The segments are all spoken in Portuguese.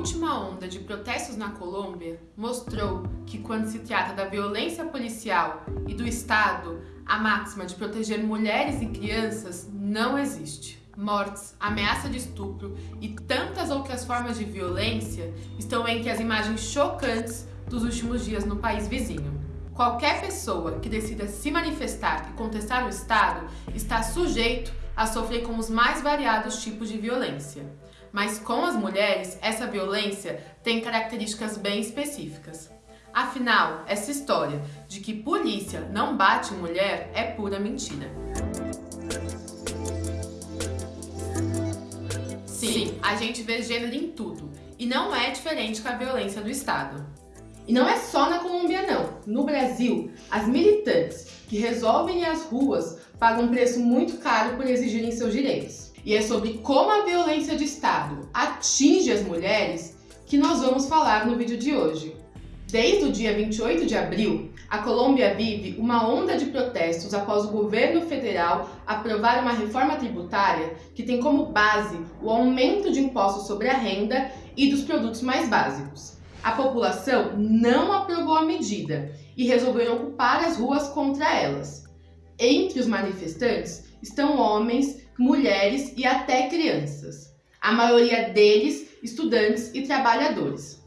última onda de protestos na Colômbia mostrou que quando se trata da violência policial e do Estado, a máxima de proteger mulheres e crianças não existe. Mortes, ameaça de estupro e tantas outras formas de violência estão entre as imagens chocantes dos últimos dias no país vizinho. Qualquer pessoa que decida se manifestar e contestar o Estado está sujeito a sofrer com os mais variados tipos de violência. Mas com as mulheres, essa violência tem características bem específicas. Afinal, essa história de que polícia não bate mulher é pura mentira. Sim, a gente vê gênero em tudo, e não é diferente com a violência do Estado. E não é só na Colômbia não. No Brasil, as militantes que resolvem ir às ruas pagam um preço muito caro por exigirem seus direitos. E é sobre como a violência de Estado atinge as mulheres que nós vamos falar no vídeo de hoje. Desde o dia 28 de abril, a Colômbia vive uma onda de protestos após o governo federal aprovar uma reforma tributária que tem como base o aumento de impostos sobre a renda e dos produtos mais básicos. A população não aprovou a medida e resolveram ocupar as ruas contra elas. Entre os manifestantes estão homens, mulheres e até crianças. A maioria deles estudantes e trabalhadores.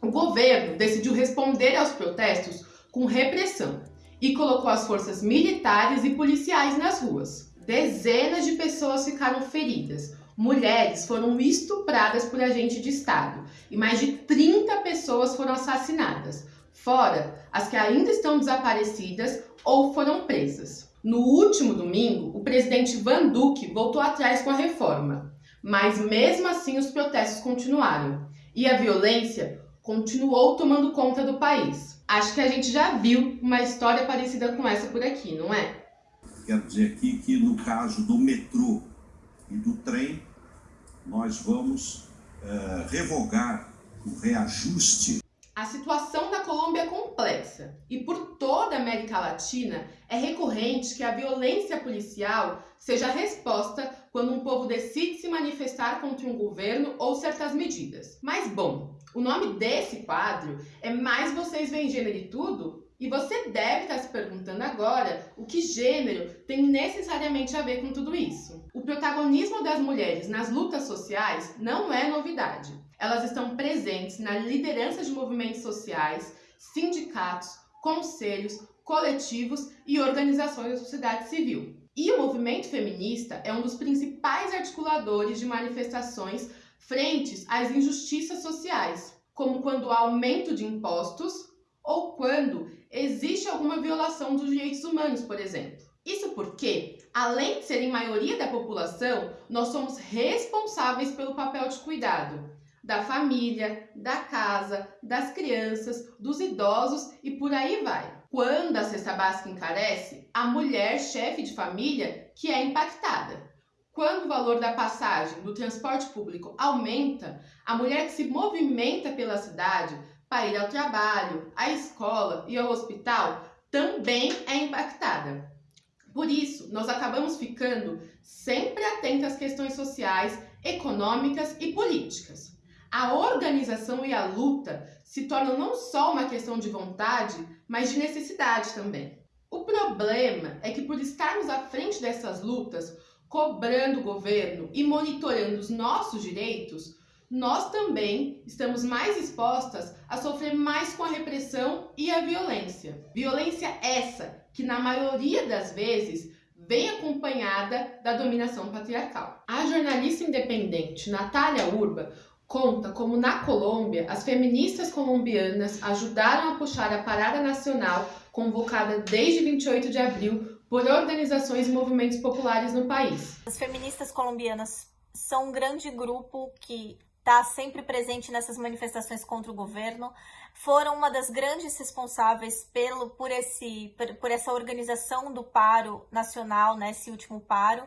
O governo decidiu responder aos protestos com repressão e colocou as forças militares e policiais nas ruas. Dezenas de pessoas ficaram feridas, mulheres foram estupradas por agente de Estado e mais de 30 pessoas foram assassinadas, fora as que ainda estão desaparecidas ou foram presas. No último domingo, o presidente Van Duque voltou atrás com a reforma, mas mesmo assim os protestos continuaram e a violência continuou tomando conta do país. Acho que a gente já viu uma história parecida com essa por aqui, não é? Quero dizer aqui que no caso do metrô e do trem, nós vamos uh, revogar o reajuste. A situação da Colômbia é complexa e por toda a América Latina é recorrente que a violência policial seja a resposta quando um povo decide se manifestar contra um governo ou certas medidas. Mas bom, o nome desse quadro é Mais Vocês Veem Gênero e Tudo e você deve estar se perguntando agora o que gênero tem necessariamente a ver com tudo isso. O protagonismo das mulheres nas lutas sociais não é novidade. Elas estão presentes na liderança de movimentos sociais, sindicatos, conselhos, coletivos e organizações da sociedade civil. E o movimento feminista é um dos principais articuladores de manifestações frentes às injustiças sociais, como quando há aumento de impostos ou quando existe alguma violação dos direitos humanos, por exemplo. Isso porque, além de serem maioria da população, nós somos responsáveis pelo papel de cuidado da família, da casa, das crianças, dos idosos e por aí vai. Quando a cesta básica encarece, a mulher chefe de família que é impactada. Quando o valor da passagem do transporte público aumenta, a mulher que se movimenta pela cidade para ir ao trabalho, à escola e ao hospital também é impactada. Por isso, nós acabamos ficando sempre atentos às questões sociais, econômicas e políticas. A organização e a luta se tornam não só uma questão de vontade, mas de necessidade também. O problema é que por estarmos à frente dessas lutas, cobrando o governo e monitorando os nossos direitos, nós também estamos mais expostas a sofrer mais com a repressão e a violência. Violência essa que, na maioria das vezes, vem acompanhada da dominação patriarcal. A jornalista independente Natália Urba conta como na Colômbia as feministas colombianas ajudaram a puxar a parada nacional convocada desde 28 de abril por organizações e movimentos populares no país. As feministas colombianas são um grande grupo que está sempre presente nessas manifestações contra o governo, foram uma das grandes responsáveis pelo, por, esse, por, por essa organização do paro nacional, né, esse último paro,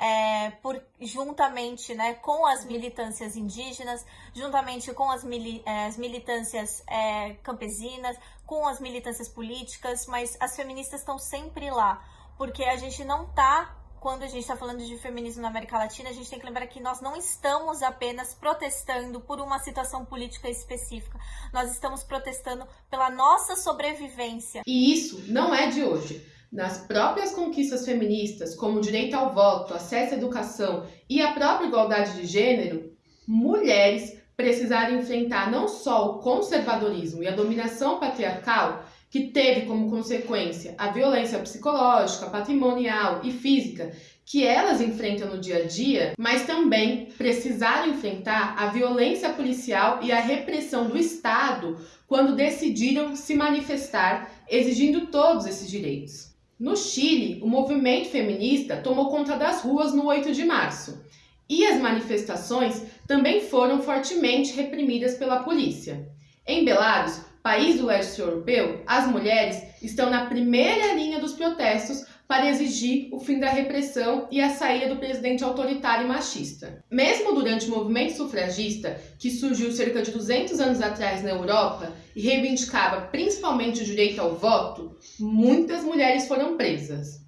é, por, juntamente né, com as militâncias indígenas, juntamente com as, mili, é, as militâncias é, campesinas, com as militâncias políticas, mas as feministas estão sempre lá, porque a gente não está quando a gente está falando de feminismo na América Latina, a gente tem que lembrar que nós não estamos apenas protestando por uma situação política específica, nós estamos protestando pela nossa sobrevivência. E isso não é de hoje. Nas próprias conquistas feministas, como o direito ao voto, acesso à educação e a própria igualdade de gênero, mulheres precisaram enfrentar não só o conservadorismo e a dominação patriarcal, que teve como consequência a violência psicológica, patrimonial e física que elas enfrentam no dia a dia, mas também precisaram enfrentar a violência policial e a repressão do Estado quando decidiram se manifestar exigindo todos esses direitos. No Chile, o movimento feminista tomou conta das ruas no 8 de março e as manifestações também foram fortemente reprimidas pela polícia. Em Belarus, país do leste europeu, as mulheres estão na primeira linha dos protestos para exigir o fim da repressão e a saída do presidente autoritário e machista. Mesmo durante o movimento sufragista, que surgiu cerca de 200 anos atrás na Europa e reivindicava principalmente o direito ao voto, muitas mulheres foram presas.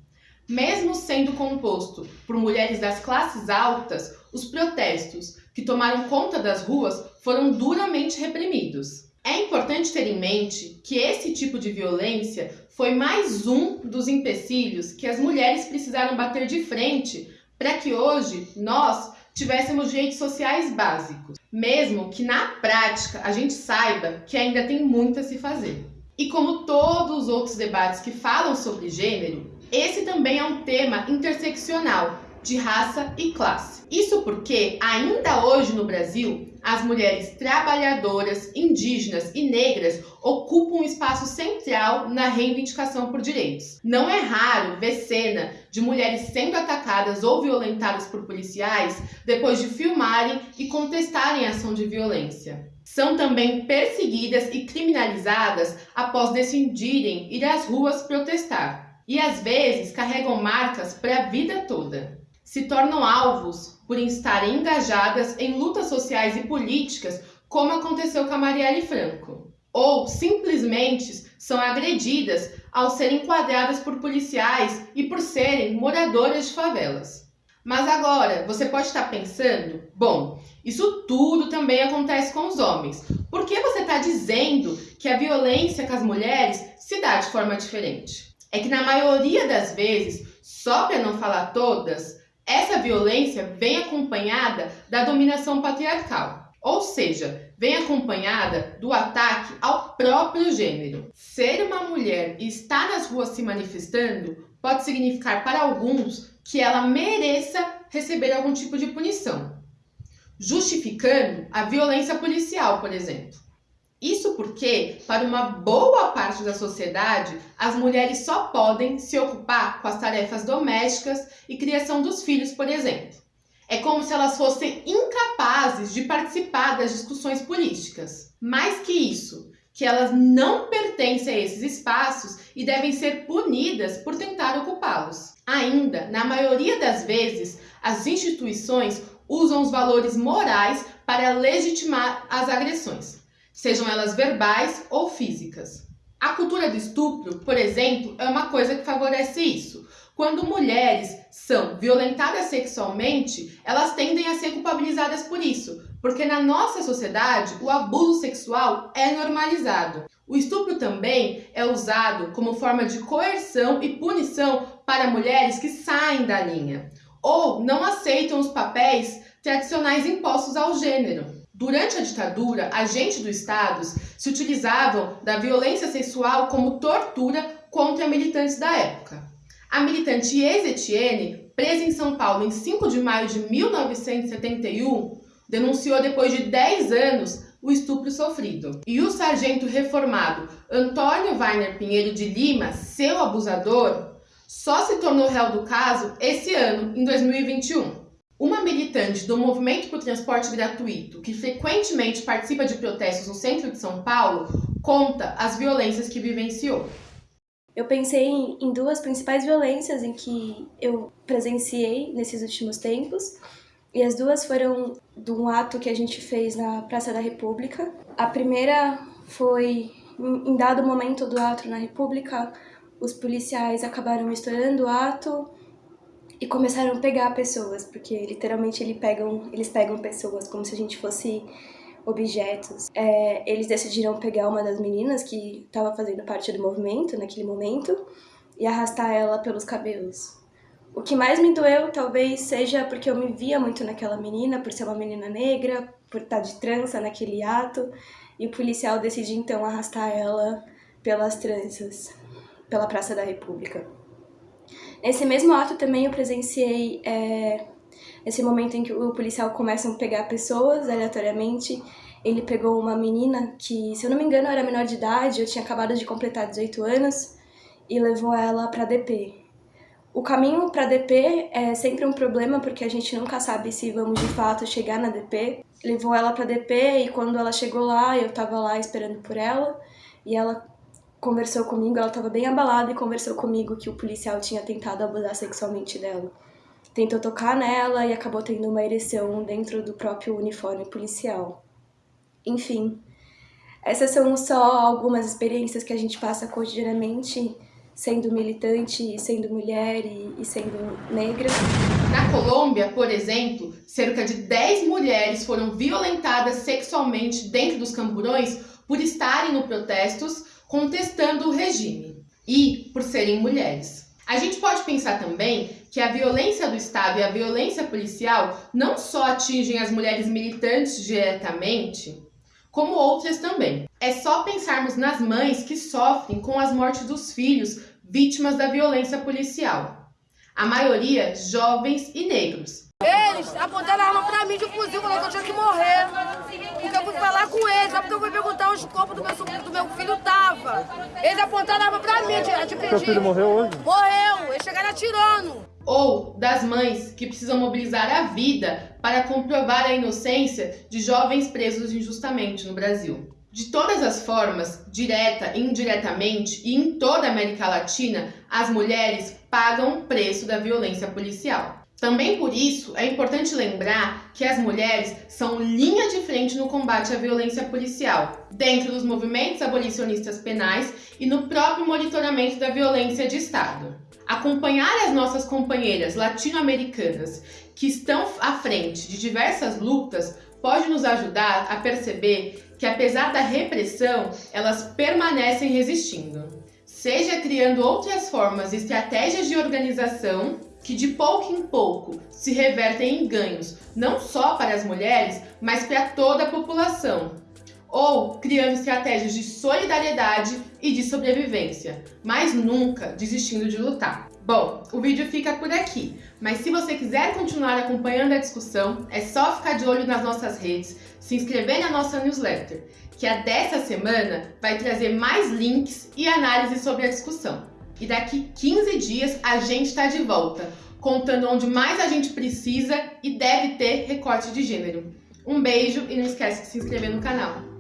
Mesmo sendo composto por mulheres das classes altas, os protestos que tomaram conta das ruas foram duramente reprimidos. É importante ter em mente que esse tipo de violência foi mais um dos empecilhos que as mulheres precisaram bater de frente para que hoje nós tivéssemos direitos sociais básicos, mesmo que na prática a gente saiba que ainda tem muito a se fazer. E como todos os outros debates que falam sobre gênero, esse também é um tema interseccional de raça e classe. Isso porque, ainda hoje no Brasil, as mulheres trabalhadoras, indígenas e negras ocupam um espaço central na reivindicação por direitos. Não é raro ver cena de mulheres sendo atacadas ou violentadas por policiais depois de filmarem e contestarem a ação de violência. São também perseguidas e criminalizadas após decidirem ir às ruas protestar e às vezes carregam marcas para a vida toda. Se tornam alvos por estarem engajadas em lutas sociais e políticas, como aconteceu com a Marielle Franco. Ou simplesmente são agredidas ao serem enquadradas por policiais e por serem moradoras de favelas. Mas agora, você pode estar pensando, bom, isso tudo também acontece com os homens. Por que você está dizendo que a violência com as mulheres se dá de forma diferente? é que na maioria das vezes, só para não falar todas, essa violência vem acompanhada da dominação patriarcal. Ou seja, vem acompanhada do ataque ao próprio gênero. Ser uma mulher e estar nas ruas se manifestando pode significar para alguns que ela mereça receber algum tipo de punição, justificando a violência policial, por exemplo. Isso porque, para uma boa parte da sociedade, as mulheres só podem se ocupar com as tarefas domésticas e criação dos filhos, por exemplo. É como se elas fossem incapazes de participar das discussões políticas. Mais que isso, que elas não pertencem a esses espaços e devem ser punidas por tentar ocupá-los. Ainda, na maioria das vezes, as instituições usam os valores morais para legitimar as agressões sejam elas verbais ou físicas. A cultura do estupro, por exemplo, é uma coisa que favorece isso. Quando mulheres são violentadas sexualmente, elas tendem a ser culpabilizadas por isso, porque na nossa sociedade o abuso sexual é normalizado. O estupro também é usado como forma de coerção e punição para mulheres que saem da linha ou não aceitam os papéis tradicionais impostos ao gênero. Durante a ditadura, agentes do Estado se utilizavam da violência sexual como tortura contra militantes da época. A militante Ies Etienne, presa em São Paulo em 5 de maio de 1971, denunciou depois de 10 anos o estupro sofrido. E o sargento reformado Antônio Weiner Pinheiro de Lima, seu abusador, só se tornou réu do caso esse ano, em 2021. Uma militante do Movimento por Transporte Gratuito, que frequentemente participa de protestos no centro de São Paulo, conta as violências que vivenciou. Eu pensei em duas principais violências em que eu presenciei nesses últimos tempos, e as duas foram de um ato que a gente fez na Praça da República. A primeira foi em dado momento do ato na República, os policiais acabaram estourando o ato e começaram a pegar pessoas, porque literalmente eles pegam, eles pegam pessoas como se a gente fosse objetos. É, eles decidiram pegar uma das meninas que estava fazendo parte do movimento naquele momento e arrastar ela pelos cabelos. O que mais me doeu talvez seja porque eu me via muito naquela menina, por ser uma menina negra, por estar de trança naquele ato, e o policial decide então arrastar ela pelas tranças, pela Praça da República. Nesse mesmo ato também eu presenciei é, esse momento em que o policial começa a pegar pessoas aleatoriamente. Ele pegou uma menina que, se eu não me engano, era menor de idade, eu tinha acabado de completar 18 anos, e levou ela para DP. O caminho para DP é sempre um problema porque a gente nunca sabe se vamos de fato chegar na DP. Levou ela para DP e quando ela chegou lá, eu estava lá esperando por ela e ela conversou comigo, ela estava bem abalada e conversou comigo que o policial tinha tentado abusar sexualmente dela. Tentou tocar nela e acabou tendo uma ereção dentro do próprio uniforme policial. Enfim, essas são só algumas experiências que a gente passa cotidianamente sendo militante, sendo mulher e, e sendo negra. Na Colômbia, por exemplo, cerca de 10 mulheres foram violentadas sexualmente dentro dos camburões por estarem no protestos contestando o regime e por serem mulheres. A gente pode pensar também que a violência do Estado e a violência policial não só atingem as mulheres militantes diretamente, como outras também. É só pensarmos nas mães que sofrem com as mortes dos filhos vítimas da violência policial. A maioria jovens e negros. Eles apontaram a arma pra mim de fuzil, falou que eu tinha que morrer. Porque eu fui falar com eles, porque eu fui perguntar onde o corpo do meu, do meu filho tava. Eles apontaram a arma pra mim, pedir. Seu filho morreu hoje? Morreu, eles chegaram atirando. Ou das mães que precisam mobilizar a vida para comprovar a inocência de jovens presos injustamente no Brasil. De todas as formas, direta e indiretamente, e em toda a América Latina, as mulheres pagam o preço da violência policial. Também por isso é importante lembrar que as mulheres são linha de frente no combate à violência policial, dentro dos movimentos abolicionistas penais e no próprio monitoramento da violência de Estado. Acompanhar as nossas companheiras latino-americanas que estão à frente de diversas lutas pode nos ajudar a perceber que, apesar da repressão, elas permanecem resistindo, seja criando outras formas e estratégias de organização que, de pouco em pouco, se revertem em ganhos, não só para as mulheres, mas para toda a população, ou criando estratégias de solidariedade e de sobrevivência, mas nunca desistindo de lutar. Bom, o vídeo fica por aqui, mas se você quiser continuar acompanhando a discussão, é só ficar de olho nas nossas redes, se inscrever na nossa newsletter, que a dessa semana vai trazer mais links e análises sobre a discussão. E daqui 15 dias a gente está de volta, contando onde mais a gente precisa e deve ter recorte de gênero. Um beijo e não esquece de se inscrever no canal.